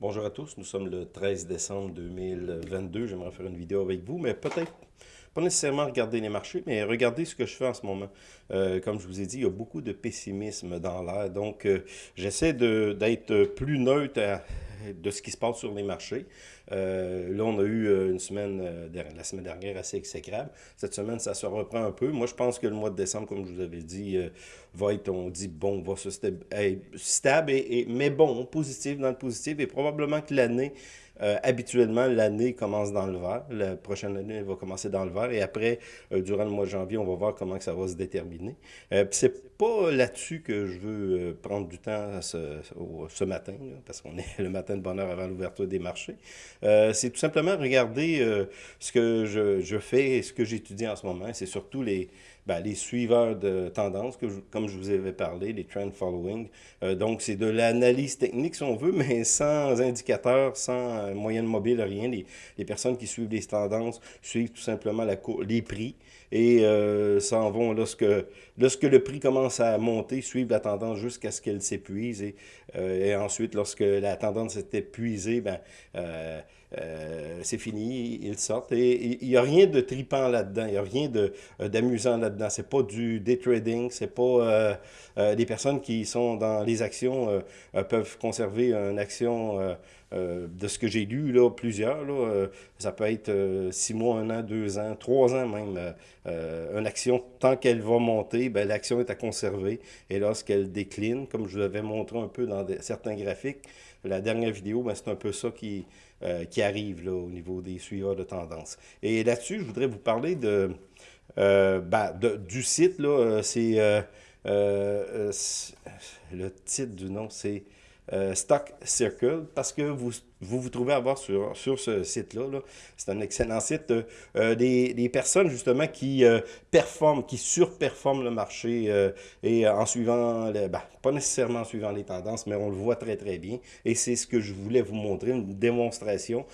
Bonjour à tous, nous sommes le 13 décembre 2022. J'aimerais faire une vidéo avec vous, mais peut-être pas nécessairement regarder les marchés, mais regardez ce que je fais en ce moment. Euh, comme je vous ai dit, il y a beaucoup de pessimisme dans l'air, donc euh, j'essaie d'être plus neutre de ce qui se passe sur les marchés. Euh, là, on a eu une semaine, la semaine dernière, assez exécrable. Cette semaine, ça se reprend un peu. Moi, je pense que le mois de décembre, comme je vous avais dit, va être, on dit, bon, va se stable, et, mais bon, positif dans le positif, et probablement que l'année euh, habituellement, l'année commence dans le vert. La prochaine année va commencer dans le vert. Et après, euh, durant le mois de janvier, on va voir comment que ça va se déterminer. Euh, c'est pas là-dessus que je veux euh, prendre du temps ce, ce matin, parce qu'on est le matin de bonheur avant l'ouverture des marchés. c'est tout simplement regarder ce que je, je, fais et ce que j'étudie en ce moment. C'est surtout les, ben, les suiveurs de tendance, que comme je vous avais parlé, les trend following. donc, c'est de l'analyse technique, si on veut, mais sans indicateur, sans moyenne mobile, rien. Les, personnes qui suivent les tendances suivent tout simplement la les prix et euh, s'en vont lorsque, lorsque le prix commence à monter, suivent la tendance jusqu'à ce qu'elle s'épuise. Et, euh, ensuite, lorsque la tendance est épuisée, ben, euh, euh, c'est fini, ils sortent. Et il n'y a rien de tripant là-dedans, il n'y a rien d'amusant là-dedans. C'est pas du day trading, c'est pas les personnes qui sont dans les actions peuvent conserver une action de ce que j'ai lu, là, plusieurs. Là, ça peut être six mois, un an, deux ans, trois ans même. une action, tant qu'elle va monter, ben, l'action est à conserver. Et lorsqu'elle décline, comme je vous l'avais montré un peu dans certains graphiques, la dernière vidéo, ben, c'est un peu ça qui, euh, qui arrive là, au niveau des suiveurs de tendance. Et là-dessus, je voudrais vous parler de, euh, ben, du site. là. C'est le titre du nom, c'est Stock Circle, parce que vous vous vous trouvez à voir sur, sur ce site-là. c'est un excellent site. Euh, des, des, personnes, justement, qui euh, performent, qui surperforment le marché euh, et en suivant, ben, pas nécessairement en suivant les tendances, mais on le voit très, très bien. Et c'est ce que je voulais vous montrer, une démonstration.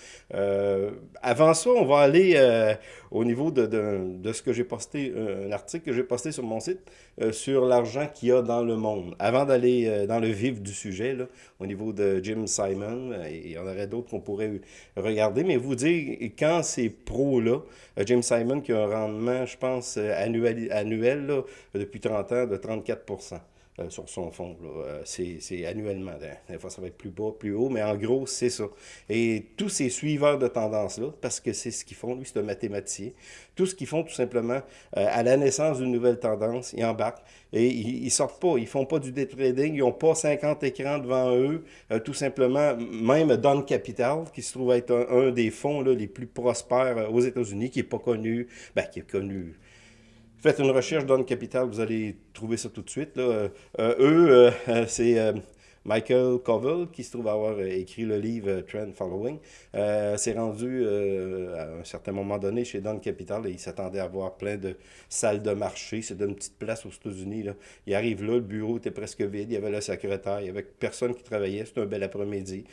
avant ça, on va aller au niveau de, de, de ce que j'ai posté, un article que j'ai posté sur mon site sur l'argent qu'il y a dans le monde. Avant d'aller dans le vif du sujet, là, au niveau de Jim Simon, et on a d'autres qu'on pourrait regarder, mais vous dire, quand ces pros-là, euh, James Simon qui a un rendement, je pense, euh, annuel, annuel depuis 30 ans de 34 euh, sur son fond. Euh, c'est annuellement. Des fois, ça va être plus bas, plus haut, mais en gros, c'est ça. Et tous ces suiveurs de tendance-là, parce que c'est ce qu'ils font, lui, c'est un mathématicien, tout ce qu'ils font, tout simplement, euh, à la naissance d'une nouvelle tendance, ils embarquent et ils, sortent pas, ils font pas du day trading, ils n'ont pas 50 écrans devant eux, tout simplement, même Don Capital, qui se trouve être un, des fonds là, les plus prospères aux États-Unis, qui n'est pas connu, ben, qui est connu Faites une recherche dans le capital, vous allez trouver ça tout de suite. Euh, euh, eux, euh, c'est Michael Covell, qui se trouve avoir euh, écrit le livre euh, Trend Following, euh, s'est rendu à un certain moment donné chez Don Capital et il s'attendait à avoir plein de salles de marché. C'est une petite place aux États-Unis. Il arrive là, le bureau était presque vide, il y avait le secrétaire, il y avait personne qui travaillait, c'était un bel après-midi.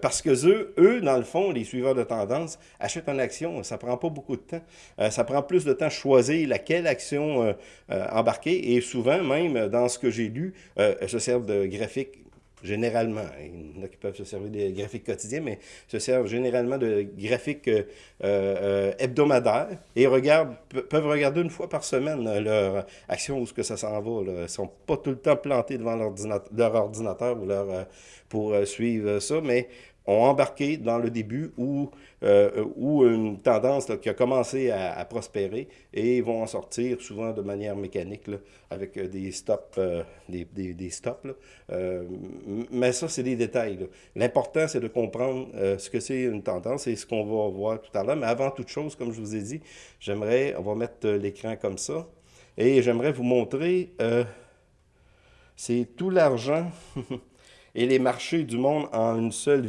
parce que eux, eux, dans le fond, les suiveurs de tendance, achètent une action, ça prend pas beaucoup de temps. ça prend plus de temps choisir laquelle action embarquer et souvent, même dans ce que j'ai lu, se servent de graphiques généralement. Il y en a qui peuvent se servir des graphiques quotidiens, mais se servent généralement de graphiques euh, euh, hebdomadaires et regardent, peuvent regarder une fois par semaine euh, leur action où ce que ça s'en va. Ils ne sont pas tout le temps plantés devant leur ordinateur ou leur, pour suivre ça, mais ont embarqué dans le début où, euh, une tendance qui a commencé à, prospérer et vont en sortir souvent de manière mécanique avec euh, des stops. Euh, des, des, stops mais ça, c'est des détails. L'important, c'est de comprendre ce que c'est une tendance et ce qu'on va voir tout à l'heure. Mais avant toute chose, comme je vous ai dit, j'aimerais, on va mettre l'écran comme ça, et j'aimerais vous montrer, c'est tout l'argent et les marchés du monde en une seule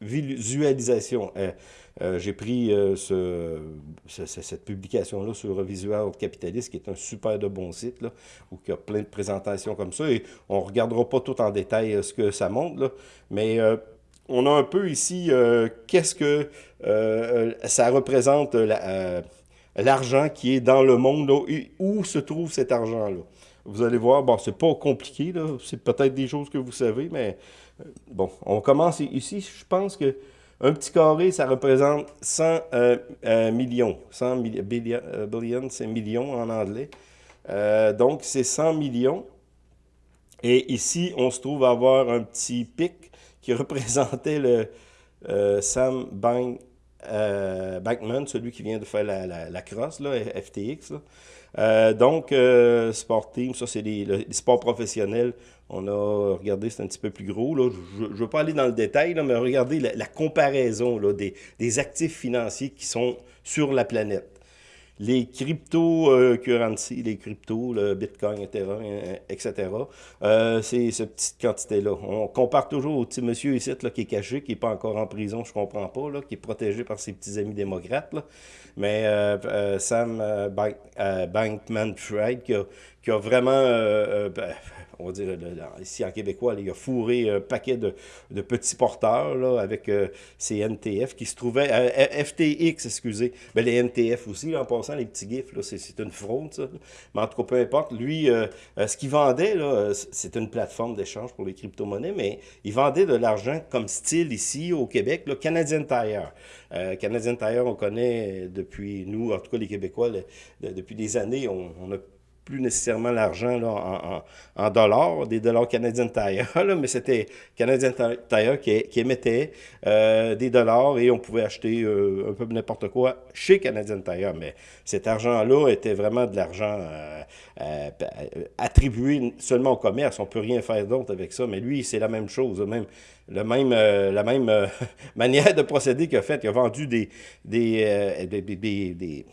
visualisation. Euh, euh, j'ai pris euh, ce, cette publication-là sur Visual Capitalist, qui est un super de bon site, là, où il y a plein de présentations comme ça, et on ne regardera pas tout en détail ce que ça montre, là, mais on a un peu ici, qu'est-ce que ça représente l'argent qui est dans le monde, où se trouve cet argent-là. Vous allez voir, bon, c'est pas compliqué, là. C'est peut-être des choses que vous savez, mais bon, on commence ici, je pense que un petit carré, ça représente 100 millions. 100 billion, c'est millions en anglais. donc, c'est 100 millions. Et ici, on se trouve à avoir un petit pic qui représentait le Sam Bank euh, Bankman, celui qui vient de faire la, la, crosse, FTX. Euh, donc, euh, Sport Team, ça c'est les, sports professionnels. On a regardé, c'est un petit peu plus gros. Là. Je ne veux pas aller dans le détail, mais regardez la, comparaison des actifs financiers qui sont sur la planète les crypto-currencies, les cryptos, le Bitcoin, etc., euh, c'est cette petite quantité-là. On compare toujours au petit monsieur ici là, qui est caché, qui n'est pas encore en prison, je comprends pas, là, qui est protégé par ses petits amis démocrates. Mais euh, euh, Sam Bankman-Fried, qui a, qui a vraiment ben, on va dire, ici en québécois, il a fourré un paquet de, petits porteurs là, avec euh, ces NTF qui se trouvaient, euh, FTX, excusez, mais ben, les NTF aussi, en passant, les petits GIFs, c'est une fraude, ça. Mais en tout cas, peu importe, lui, euh, ce qu'il vendait, c'est une plateforme d'échange pour les crypto-monnaies, mais il vendait de l'argent comme style ici au Québec, là, Canadian Tire. Canadian Tire, on connaît depuis, nous, en tout cas les Québécois, depuis des années, on a plus nécessairement l'argent en, dollars, des dollars canadiens Tire, là, mais c'était Canadian Tire qui, qui émettait euh, des dollars et on pouvait acheter euh, un peu n'importe quoi chez Canadian Tire. Mais cet argent-là était vraiment de l'argent euh, attribué seulement au commerce. On ne peut rien faire d'autre avec ça. Mais lui, c'est la même chose, même, le même, la même manière de procéder qu'il a fait. Il a vendu des, des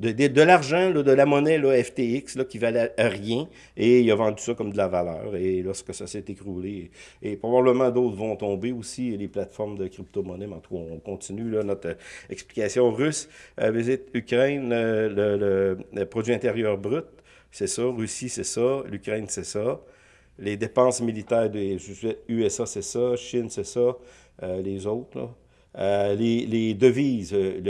de, l'argent, de la monnaie là, FTX là, qui valait rien, et il a vendu ça comme de la valeur. Et lorsque ça s'est écroulé, et, probablement d'autres vont tomber aussi, les plateformes de crypto-monnaie, mais en tout cas, on continue notre explication russe. Euh, visite Ukraine, le, le, produit intérieur brut, c'est ça. Russie, c'est ça. L'Ukraine, c'est ça. Les dépenses militaires des USA, c'est ça. Chine, c'est ça. Euh, les autres. Euh, les, devises, euh,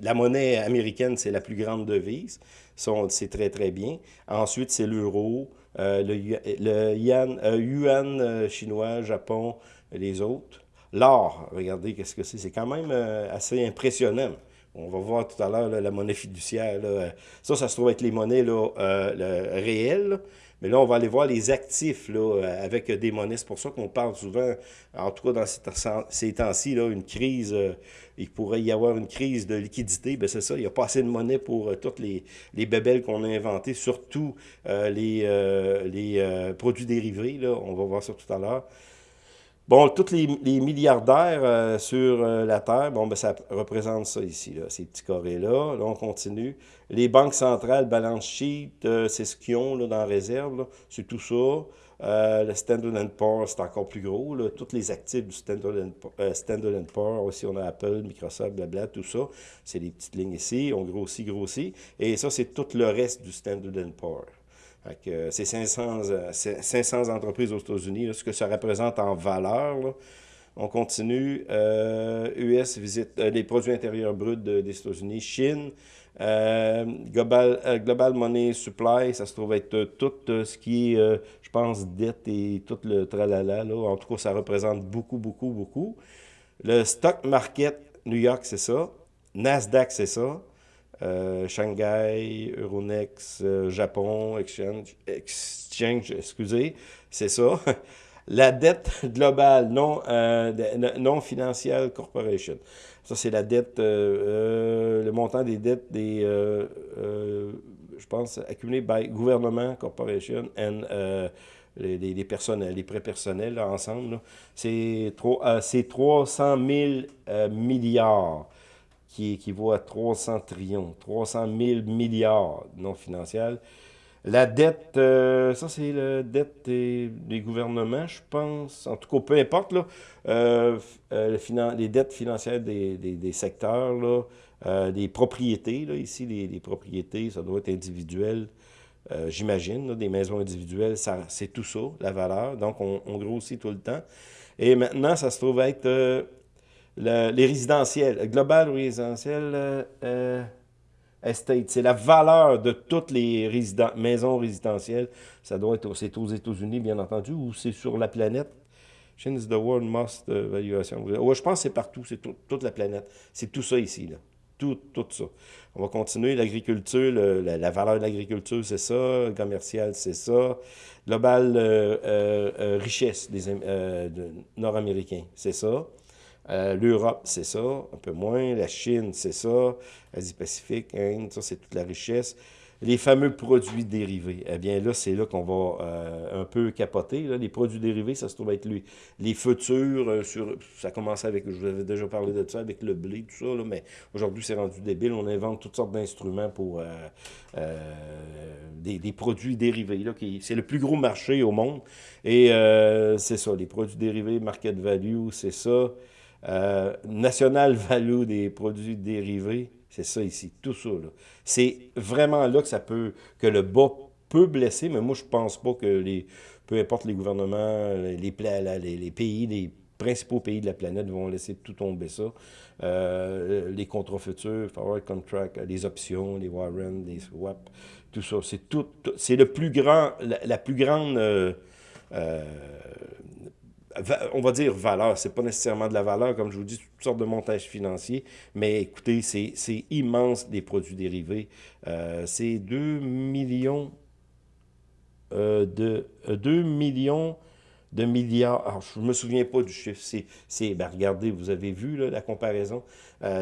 la, monnaie américaine, c'est la plus grande devise. C'est très, très bien. Ensuite, c'est l'euro, euh, le, yuan, chinois, Japon, les autres. L'or, regardez qu'est-ce que c'est? C'est quand même assez impressionnant. On va voir tout à l'heure la monnaie fiduciaire. Ça, ça se trouve être les monnaies là, réelles. Mais là, on va aller voir les actifs là, avec des monnaies. C'est pour ça qu'on parle souvent, en tout cas dans ces, temps-ci, une crise, euh, il pourrait y avoir une crise de liquidité. Ben c'est ça, il n'y a pas assez de monnaie pour euh, toutes les, les bébelles qu'on a inventées, surtout euh, les, les produits dérivés. Là, on va voir ça tout à l'heure. Bon, tous les, milliardaires euh, sur euh, la Terre, bon, ben, ça représente ça ici, là, ces petits carrés-là. Là, on continue. Les banques centrales, balance sheet, euh, c'est ce qu'ils ont là, dans la réserve, c'est tout ça. le Standard Poor's, c'est encore plus gros. Là. Tous les actifs du Standard, Poor's, aussi on a Apple, Microsoft, blabla, tout ça. C'est les petites lignes ici, on grossit, grossit. Et ça, c'est tout le reste du Standard Poor's. C'est 500, 500 euh, entreprises aux États-Unis, ce que ça représente en valeur. On continue. US euh, visite euh, les produits intérieurs bruts des États-Unis. Chine, Global, Global Money Supply, ça se trouve être tout ce qui est, je pense, dette et tout le tralala. Là. En tout cas, ça représente beaucoup, beaucoup, beaucoup. Le stock market New York, c'est ça. Nasdaq, c'est ça. Euh, Shanghai, Euronext, euh, Japon, Exchange, Exchange excusez, c'est ça. La dette globale non, euh, non financière corporation. Ça, c'est la dette, le montant des dettes des, je pense, accumulées by gouvernement corporation and les, les, les, les prêts personnels ensemble. C'est 300 000 milliards qui équivaut à 300 trillions, 300 000 milliards non financiers. La dette, euh, ça c'est la dette des, gouvernements, je pense. En tout cas, peu importe, là, euh, euh, les dettes financières des, secteurs, là, des propriétés, là, ici, les, propriétés, ça doit être individuel, j'imagine, des maisons individuelles, c'est tout ça, la valeur. Donc, on, on, grossit tout le temps. Et maintenant, ça se trouve être les résidentiels, Global Résidentiel euh, euh, Estate, c'est la valeur de toutes les maisons résidentielles. Ça doit être c'est aux États-Unis, bien entendu, ou c'est sur la planète. Is the world most valuation. Ouais, je pense que c'est partout, c'est toute la planète. C'est tout ça ici, là. Tout, tout ça. On va continuer. L'agriculture, la, valeur de l'agriculture, c'est ça. commercial, c'est ça. Global euh, euh, euh, richesse des Nord-Américains, c'est ça. L'Europe, c'est ça, un peu moins. La Chine, c'est ça. Asie-Pacifique, Inde, ça, c'est toute la richesse les fameux produits dérivés. Eh bien là, c'est là qu'on va euh, un peu capoter. Les produits dérivés, ça se trouve être lui. les futurs, euh, sur, ça commence avec, je vous avais déjà parlé de ça, avec le blé, tout ça, mais aujourd'hui, c'est rendu débile. On invente toutes sortes d'instruments pour euh, des, produits dérivés. C'est le plus gros marché au monde. Et c'est ça, les produits dérivés, market value, c'est ça. National value des produits dérivés, c'est ça ici, tout ça. C'est vraiment là que ça peut, que le bas peut blesser, mais moi, je pense pas que les, peu importe les gouvernements, les, pays, les principaux pays de la planète vont laisser tout tomber ça. Euh, les contrats futurs, forward contract, les options, les warrants, les swaps, tout ça, c'est tout, c'est le plus grand, la, plus grande euh, euh, on va dire valeur, c'est pas nécessairement de la valeur, comme je vous dis, toutes sortes de montages financiers, mais écoutez, c'est immense des produits dérivés. Euh, c'est 2 millions euh, de 2 euh, millions de milliards. Alors, je me souviens pas du chiffre. C'est, ben, regardez, vous avez vu la comparaison.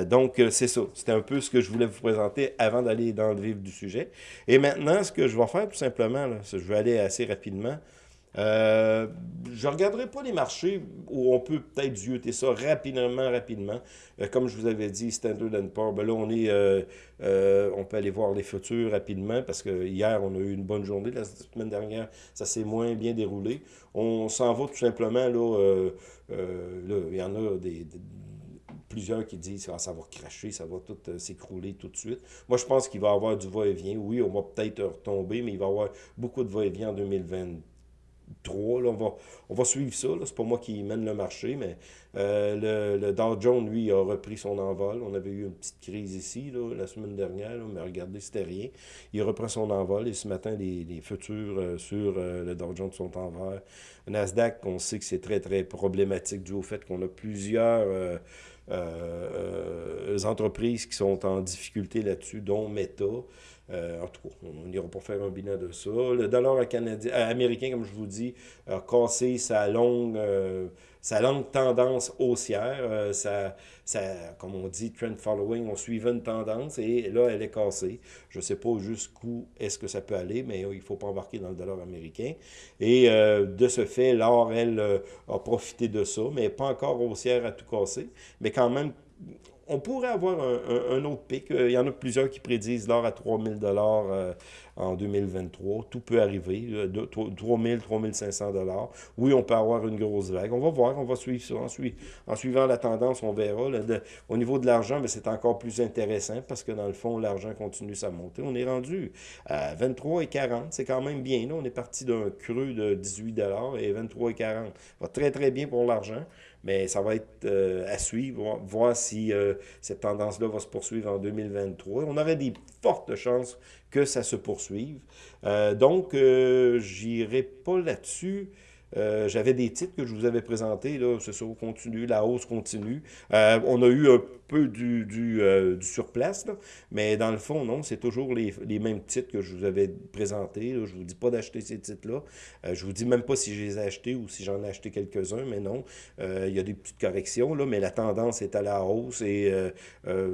donc, c'est ça. C'était un peu ce que je voulais vous présenter avant d'aller dans le vif du sujet. Et maintenant, ce que je vais faire, tout simplement, je vais aller assez rapidement. Euh, je ne regarderai pas les marchés où on peut peut-être zioter ça rapidement, rapidement. Euh, comme je vous avais dit, Standard Poor's, ben là, on, est, euh, on peut aller voir les futurs rapidement parce que hier, on a eu une bonne journée. La semaine dernière, ça s'est moins bien déroulé. On s'en va tout simplement, là, il y en a des, plusieurs qui disent ah, ça va cracher, ça va tout s'écrouler tout de suite. Moi, je pense qu'il va y avoir du va-et-vient. Oui, on va peut-être retomber, mais il va y avoir beaucoup de va-et-vient en 2020. 3. Là, on, va, suivre ça. C'est pas moi qui mène le marché, mais euh, le, Dow Jones, lui, a repris son envol. On avait eu une petite crise ici là, la semaine dernière, mais regardez, c'était rien. Il reprend son envol et ce matin, les, les futurs euh, sur euh, le Dow Jones sont en vert. Nasdaq, on sait que c'est très, très problématique dû au fait qu'on a plusieurs entreprises qui sont en difficulté là-dessus, dont Meta. Euh, en tout cas, on n'ira pas faire un bilan de ça. Le dollar canadien, euh, américain, comme je vous dis, a cassé sa longue, euh, sa longue tendance haussière. ça, ça, comme on dit, trend following, on suivait une tendance et là, elle est cassée. Je ne sais pas jusqu'où est-ce que ça peut aller, mais il ne faut pas embarquer dans le dollar américain. Et de ce fait, l'or, elle, a profité de ça, mais pas encore haussière à tout casser. Mais quand même, on pourrait avoir un, autre pic. Euh, il y en a plusieurs qui prédisent l'or à 3000 dollars euh, en 2023. Tout peut arriver. 3000, 3500 dollars. Oui, on peut avoir une grosse vague. On va voir, on va suivre ça. En, suivant la tendance, on verra. au niveau de l'argent, c'est encore plus intéressant parce que dans le fond, l'argent continue sa montée. On est rendu à 23 et 40. C'est quand même bien. On est parti d'un creux de 18 dollars et 23 et 40. va très, très bien pour l'argent mais ça va être euh, à suivre, voir si euh, cette tendance-là va se poursuivre en 2023. On aurait des fortes chances que ça se poursuive. Euh, donc, j'irai pas là-dessus. J'avais des titres que je vous avais présentés, là, c'est ça, continue, la hausse continue. on a eu un peu du, euh, du surplace, mais dans le fond, non, c'est toujours les, les, mêmes titres que je vous avais présentés. Je Je vous dis pas d'acheter ces titres-là. Euh, je vous dis même pas si je les ai achetés ou si j'en ai acheté quelques-uns, mais non. Euh, il y a des petites corrections, là, mais la tendance est à la hausse et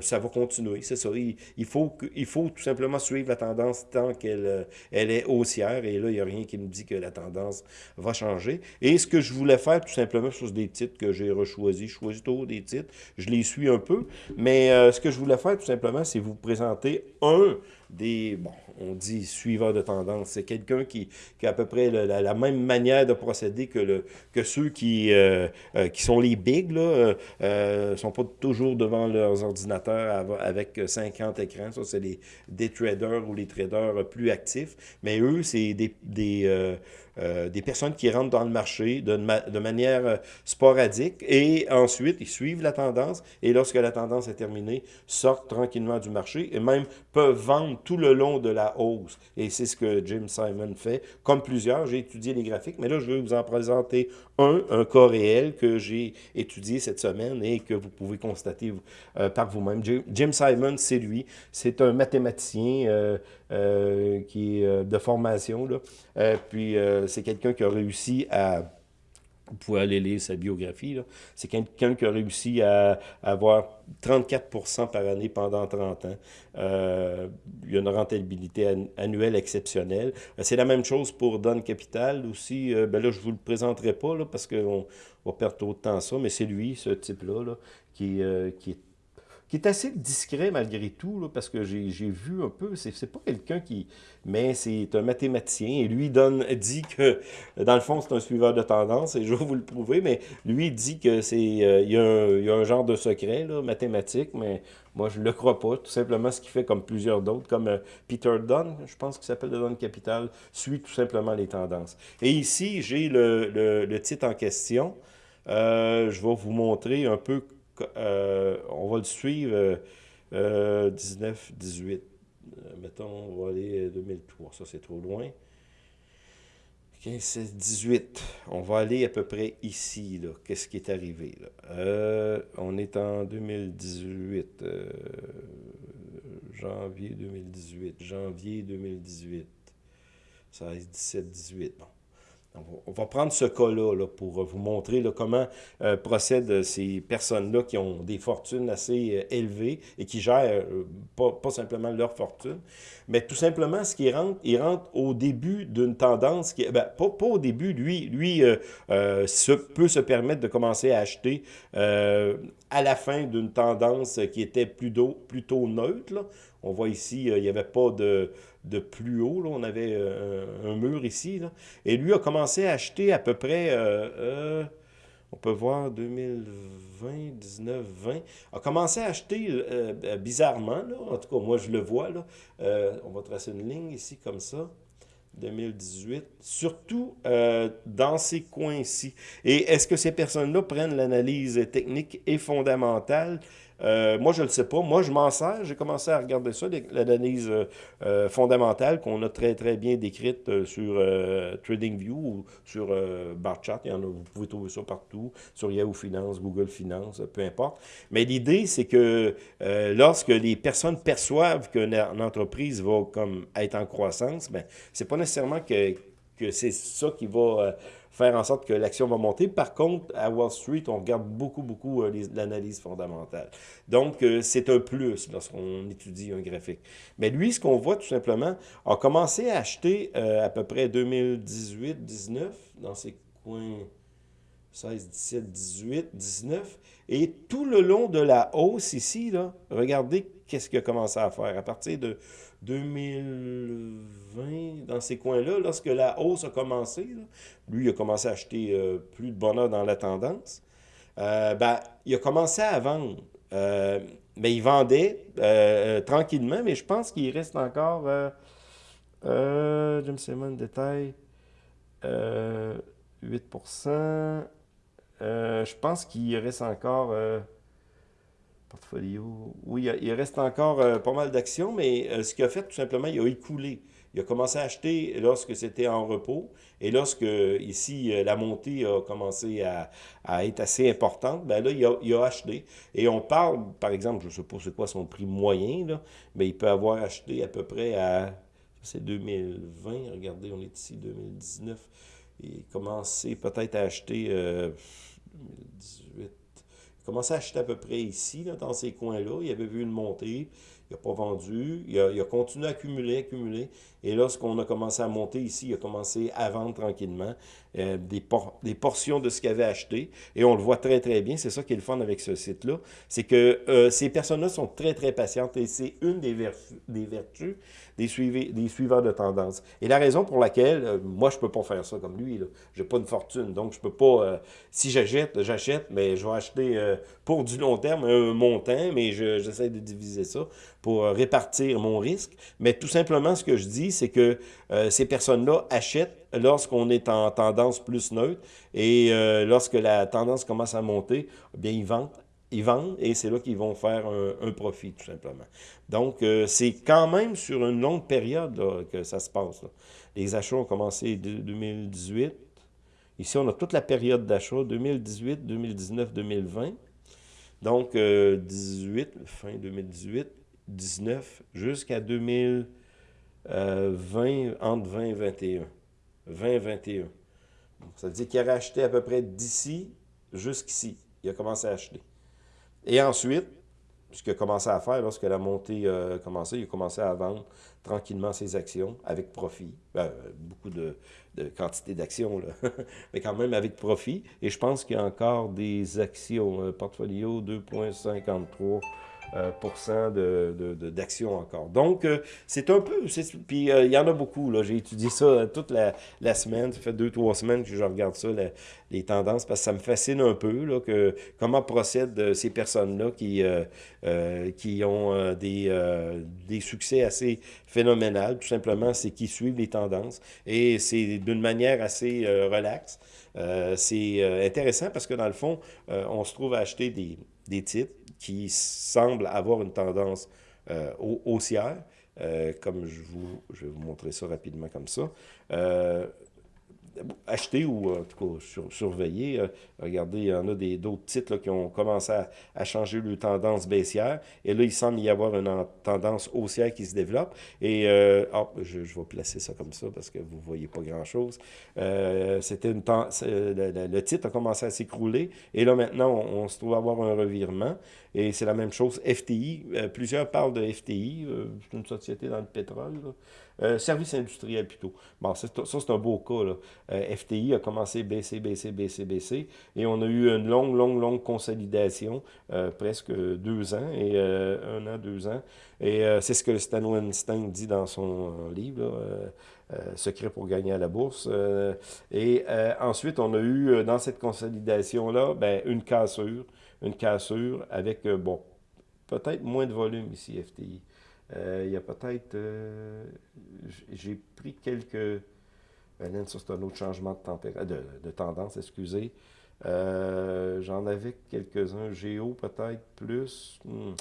ça va continuer. C'est ça. Il, faut faut tout simplement suivre la tendance tant qu'elle elle est haussière. Et là, il n'y a rien qui me dit que la tendance va changer. Et ce que je voulais faire, tout simplement, sur des titres que j'ai rechoisis, je choisis toujours des titres, je les suis un peu, mais euh, ce que je voulais faire, tout simplement, c'est vous présenter un des, bon, on dit suiveur de tendance. C'est quelqu'un qui, qui, a à peu près la, même manière de procéder que, le, que ceux qui, euh, euh, qui sont les bigs, là, sont pas toujours devant leurs ordinateurs avec 50 écrans. Ça, c'est des traders ou les traders plus actifs. Mais eux, c'est des euh, des personnes qui rentrent dans le marché de, de, manière sporadique et ensuite ils suivent la tendance et lorsque la tendance est terminée, sortent tranquillement du marché et même peuvent vendre tout le long de la hausse. Et c'est ce que Jim Simon fait, comme plusieurs. J'ai étudié les graphiques, mais là je vais vous en présenter un, un cas réel que j'ai étudié cette semaine et que vous pouvez constater par vous-même. Jim Simon, c'est lui, c'est un mathématicien euh, euh, qui est euh, de formation. Là. puis c'est quelqu'un qui a réussi à... Vous pouvez aller lire sa biographie. C'est quelqu'un qui a réussi à, avoir 34% par année pendant 30 ans. il y a une rentabilité annuelle exceptionnelle. C'est la même chose pour Don Capital aussi. ben là, je ne vous le présenterai pas là, parce qu'on va perdre trop de temps ça, mais c'est lui, ce type-là, là, qui, qui est qui est assez discret malgré tout, parce que j'ai vu un peu, c'est pas quelqu'un qui... Mais c'est un mathématicien, et lui donne, dit que, dans le fond, c'est un suiveur de tendance, et je vais vous le prouver, mais lui dit que c'est... Euh, il, y a un, genre de secret, là, mathématique, mais moi, je le crois pas. Tout simplement, ce qu'il fait comme plusieurs d'autres, comme euh, Peter Dunn, je pense qu'il s'appelle de Dunn Capital, suit tout simplement les tendances. Et ici, j'ai le, le, titre en question. Euh, je vais vous montrer un peu euh, on va le suivre 19, 18. Euh, mettons, on va aller 2003. Ça, c'est trop loin. 15, 18. On va aller à peu près ici. Qu'est-ce qui est arrivé? Euh, on est en 2018. janvier 2018. Janvier 2018. 16, 17, 18. Bon. On va prendre ce cas-là pour vous montrer comment euh, procèdent ces personnes-là qui ont des fortunes assez euh, élevées et qui gèrent euh, pas, simplement leur fortune, mais tout simplement ce qui rentre, ils rentrent au début d'une tendance, qui, ben, pas, au début, lui, lui peut se permettre de commencer à acheter à la fin d'une tendance qui était plutôt, plutôt neutre. On voit ici, il n'y avait pas de, de plus haut. Là. On avait euh, un mur ici. Là. Et lui a commencé à acheter à peu près, euh, euh, on peut voir 2020, 19, 20, a commencé à acheter bizarrement. Là. En tout cas, moi, je le vois. On va tracer une ligne ici comme ça. 2018, surtout dans ces coins-ci. Et est-ce que ces personnes-là prennent l'analyse technique et fondamentale? Euh, moi, je ne le sais pas. Moi, je m'en sers. J'ai commencé à regarder ça, l'analyse euh, euh, fondamentale qu'on a très, très bien décrite sur TradingView ou sur BarChat. Il y en a, vous pouvez trouver ça partout, sur Yahoo Finance, Google Finance, peu importe. Mais l'idée, c'est que lorsque les personnes perçoivent qu'une entreprise va comme être en croissance, ben, c'est pas nécessairement que, que c'est ça qui va faire en sorte que l'action va monter. Par contre, à Wall Street, on regarde beaucoup, beaucoup euh, l'analyse fondamentale. Donc, euh, c'est un plus lorsqu'on étudie un graphique. Mais lui, ce qu'on voit tout simplement, a commencé à acheter euh, à peu près 2018, 19, dans ces coins 16, 17, 18, 19. Et tout le long de la hausse ici, là, regardez qu'est-ce qu'il a commencé à faire. À partir de 2020, dans ces coins-là, lorsque la hausse a commencé, lui, il a commencé à acheter euh, plus de bonheur dans la tendance, euh, ben, il a commencé à vendre. Euh, mais il vendait tranquillement, mais je pense qu'il reste encore, Jim Simon, détail, 8%. je pense qu'il reste encore Portfolio. Oui, il reste encore euh, pas mal d'actions, mais euh, ce qu'il a fait, tout simplement, il a écoulé. Il a commencé à acheter lorsque c'était en repos. Et lorsque, ici, euh, la montée a commencé à, être assez importante, ben là, il a, acheté. Et on parle, par exemple, je ne sais pas c'est quoi son prix moyen, là, mais il peut avoir acheté à peu près à, c'est 2020, regardez, on est ici, 2019. Il a commencé peut-être à acheter 2018, commencé à acheter à peu près ici, dans ces coins-là. Il avait vu une montée, il n'a pas vendu, il a, continué à accumuler, accumuler. Et lorsqu'on a commencé à monter ici, il a commencé à vendre tranquillement euh, des, des portions de ce qu'il avait acheté. Et on le voit très, très bien. C'est ça qui est le fun avec ce site-là. C'est que euh, ces personnes-là sont très, très patientes et c'est une des, des vertus des, des suiveurs de tendance. Et la raison pour laquelle, euh, moi, je ne peux pas faire ça comme lui. Je n'ai pas une fortune. Donc, je peux pas, si j'achète, j'achète, mais je vais acheter pour du long terme un montant, mais j'essaie de diviser ça pour répartir mon risque, mais tout simplement, ce que je dis, c'est que ces personnes-là achètent lorsqu'on est en tendance plus neutre et lorsque la tendance commence à monter, eh bien, ils vendent ils vendent et c'est là qu'ils vont faire un, profit, tout simplement. Donc, euh, c'est quand même sur une longue période que ça se passe. Les achats ont commencé en 2018. Ici, on a toute la période d'achat, 2018, 2019, 2020. Donc, 18, euh, fin 2018, 19, jusqu'à 2020, euh, entre 20 et 21. 20 21. Ça veut dire qu'il a acheté à peu près d'ici jusqu'ici. Il a commencé à acheter. Et ensuite, ce qu'il a commencé à faire lorsque la montée a commencé, il a commencé à vendre tranquillement ses actions avec profit. Ben, beaucoup de, quantité d'actions, mais quand même avec profit. Et je pense qu'il y a encore des actions, euh, portfolio 2,53 euh, d'actions encore. Donc, euh, c'est un peu... Puis, euh, il y en a beaucoup. J'ai étudié ça toute la, semaine. Ça fait deux, trois semaines que je regarde ça, les tendances, parce que ça me fascine un peu, là, que, comment procèdent ces personnes-là qui, qui ont des, des succès assez phénoménaux. Tout simplement, c'est qu'ils suivent les tendances. Et c'est d'une manière assez relaxe. c'est intéressant parce que, dans le fond, on se trouve à acheter des, des titres qui semblent avoir une tendance euh, haussière, euh, comme je, vous, je vais vous montrer ça rapidement comme ça. Euh, acheter ou en tout cas surveiller. Regardez, il y en a d'autres titres qui ont commencé à, changer leur tendance baissière. Et là, il semble y avoir une tendance haussière qui se développe. Et euh, je, vais placer ça comme ça parce que vous ne voyez pas grand-chose. C'était une le, le, titre a commencé à s'écrouler. Et là, maintenant, on, se trouve à avoir un revirement. Et c'est la même chose. FTI, plusieurs parlent de FTI. c'est une société dans le pétrole. Euh, service industriel plutôt. Bon, ça, c'est un beau cas. Là. Euh, FTI a commencé baisser, baisser, baisser, baisser. Et on a eu une longue, longue, longue consolidation, euh, presque deux ans, et un an, deux ans. Et c'est ce que Stan Weinstein dit dans son livre, Secret pour gagner à la bourse. et ensuite, on a eu dans cette consolidation-là ben, une cassure, une cassure avec, bon, peut-être moins de volume ici, FTI. Euh, il y a peut-être... Euh, j'ai pris quelques... Ben, ça, c'est un autre changement de, tendance, excusez. Euh, j'en avais quelques-uns, Géo peut-être plus, hmm,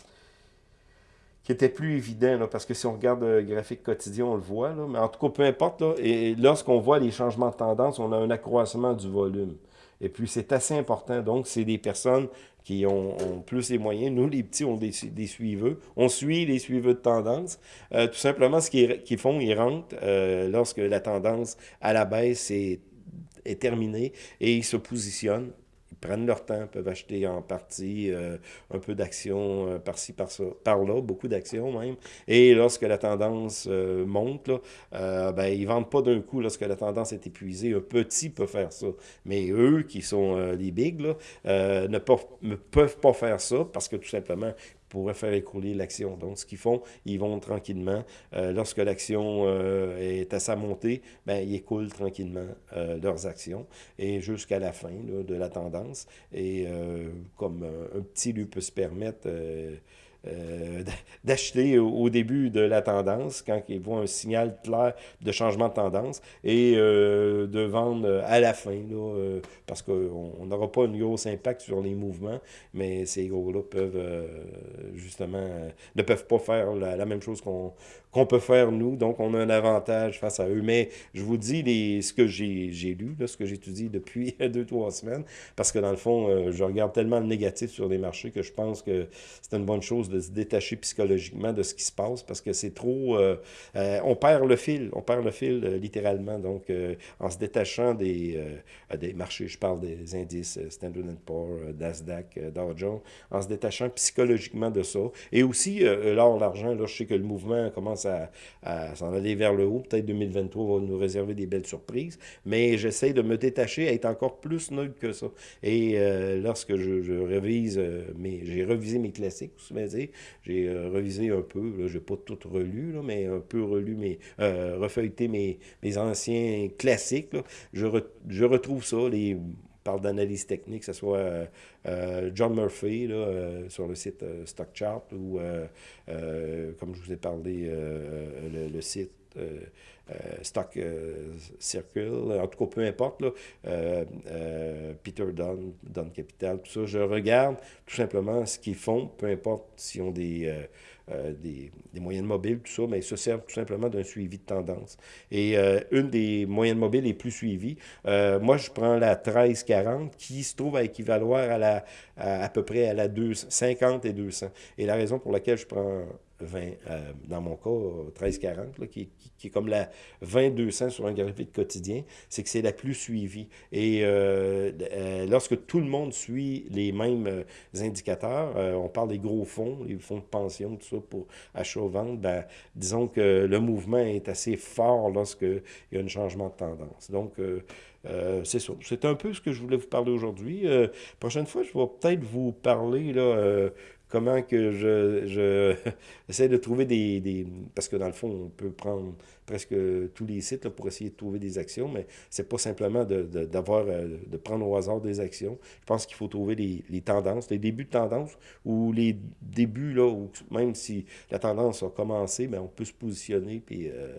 qui était plus évident, parce que si on regarde le graphique quotidien, on le voit, là, mais en tout cas, peu importe, là, et lorsqu'on voit les changements de tendance, on a un accroissement du volume. Et puis, c'est assez important. Donc, c'est des personnes qui ont, plus les moyens. Nous, les petits, on des, suiveux. On suit les suiveux de tendance. Euh, tout simplement, ce qu'ils font, ils rentrent euh, lorsque la tendance à la baisse est terminée et ils se positionnent prennent leur temps, peuvent acheter en partie euh, un peu d'actions euh, par-ci, par-là, beaucoup d'actions même. Et lorsque la tendance euh, monte, là, ben, ils ne vendent pas d'un coup lorsque la tendance est épuisée. Un petit peut faire ça. Mais eux, qui sont les bigs, ne peuvent pas faire ça parce que tout simplement, pourraient faire écouler l'action. Donc, ce qu'ils font, ils vont tranquillement. Euh, lorsque l'action euh, est à sa montée, ben, ils écoulent tranquillement euh, leurs actions et jusqu'à la fin de la tendance. Et comme un petit lui peut se permettre euh, d'acheter au, début de la tendance, quand ils voient un signal clair de changement de tendance, et euh, de vendre à la fin, là, euh, parce qu'on n'aura pas un gros impact sur les mouvements, mais ces gros-là peuvent, justement, ne peuvent pas faire la, même chose qu'on qu'on peut faire nous, donc on a un avantage face à eux. Mais je vous dis les, ce que j'ai lu, là, ce que j'étudie depuis deux, trois semaines, parce que dans le fond, je regarde tellement le négatif sur les marchés que je pense que c'est une bonne chose de se détacher psychologiquement de ce qui se passe parce que c'est trop... Euh, euh, on perd le fil, on perd le fil euh, littéralement. Donc, en se détachant des, des marchés, je parle des indices Standard Poor's, Nasdaq, Dow Jones, en se détachant psychologiquement de ça. Et aussi, l'or, l'argent, là, je sais que le mouvement commence à, à s'en aller vers le haut. Peut-être 2023 va nous réserver des belles surprises, mais j'essaie de me détacher, à être encore plus neutre que ça. Et lorsque je, je révise, mes, j'ai revisé mes classiques, j'ai euh, revisé un peu, je n'ai pas tout relu, mais un peu relu, mes, euh, refeuilleté mes, mes anciens classiques. Je, je retrouve ça, les parle d'analyse technique, que ce soit John Murphy là, sur le site StockChart ou, comme je vous ai parlé, le, site Stock Circle, en tout cas, peu importe, là, Peter Dunn, Dunn Capital, tout ça, je regarde tout simplement ce qu'ils font, peu importe s'ils ont des, euh, des, moyennes mobiles, tout ça, mais ils se servent tout simplement d'un suivi de tendance. Et euh, une des moyennes mobiles les plus suivies, euh, moi, je prends la 1340 qui se trouve à équivaloir à, la, à, peu près à la 50 et 200. Et la raison pour laquelle je prends 20, euh, dans mon cas, 1340, là, qui, qui, est comme la 2200 sur un graphique quotidien, c'est que c'est la plus suivie. Et euh, euh, lorsque tout le monde suit les mêmes indicateurs, on parle des gros fonds, les fonds de pension, tout ça pour achat-vente, ben, disons que le mouvement est assez fort lorsqu'il y a un changement de tendance. Donc, c'est ça. C'est un peu ce que je voulais vous parler aujourd'hui. prochaine fois, je vais peut-être vous parler là, comment que je, je essaie de trouver des, des, Parce que dans le fond, on peut prendre presque tous les sites pour essayer de trouver des actions, mais c'est pas simplement de, euh, de prendre au hasard des actions. Je pense qu'il faut trouver les, les, tendances, les débuts de tendance, ou les débuts, là, où même si la tendance a commencé, mais ben, on peut se positionner puis euh,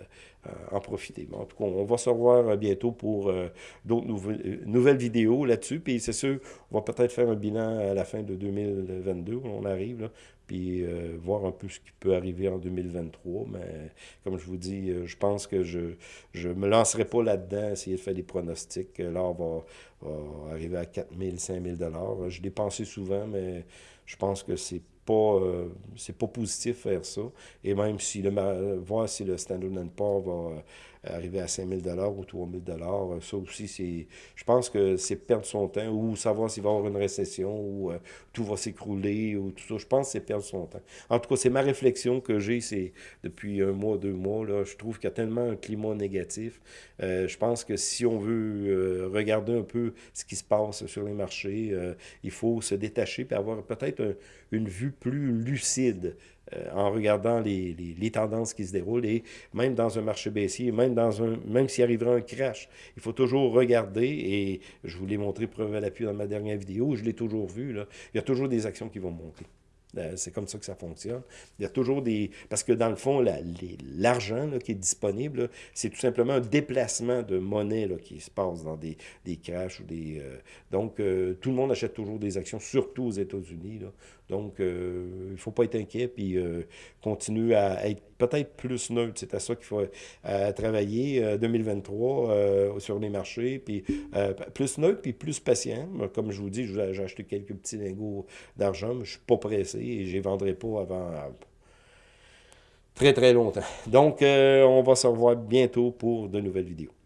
euh, en profiter. en tout cas, on va se revoir bientôt pour d'autres nouvelles vidéos là-dessus, puis c'est sûr, on va peut-être faire un bilan à la fin de 2022, on arrive, là, puis euh, voir un peu ce qui peut arriver en 2023. Mais comme je vous dis, euh, je pense que je ne me lancerai pas là-dedans, essayer de faire des pronostics. Là, on va, va arriver à 4 000, 5 000 Je l'ai pensé souvent, mais je pense que c'est pas, euh, c'est pas positif faire ça. Et même si le voir si le Standard Poor's va arriver à 5 000 ou 3 000 euh, ça aussi, c'est, je pense que c'est perdre son temps ou savoir s'il va y avoir une récession ou euh, tout va s'écrouler ou tout ça. Je pense que c'est perdre son temps. En tout cas, c'est ma réflexion que j'ai c'est depuis un mois, deux mois. Là, je trouve qu'il y a tellement un climat négatif. Euh, je pense que si on veut regarder un peu ce qui se passe sur les marchés, il faut se détacher et avoir peut-être une vue plus lucide en regardant les, les, tendances qui se déroulent. Et même dans un marché baissier, même, dans un, même s'il arrivera un crash, il faut toujours regarder, et je vous l'ai montré preuve à l'appui dans ma dernière vidéo, je l'ai toujours vu, là, il y a toujours des actions qui vont monter. Euh, c'est comme ça que ça fonctionne. Il y a toujours des... Parce que dans le fond, l'argent qui est disponible, c'est tout simplement un déplacement de monnaie là, qui se passe dans des, des crashs ou des... Euh, donc, tout le monde achète toujours des actions, surtout aux États-Unis. Donc, euh, il ne faut pas être inquiet, puis euh, continuer à être peut-être plus neutre. C'est à ça qu'il faut euh, travailler 2023 sur les marchés, puis plus neutre, puis plus patient. Comme je vous dis, j'ai acheté quelques petits lingots d'argent, mais je ne suis pas pressé et je ne vendrai pas avant très très longtemps. Donc, on va se revoir bientôt pour de nouvelles vidéos.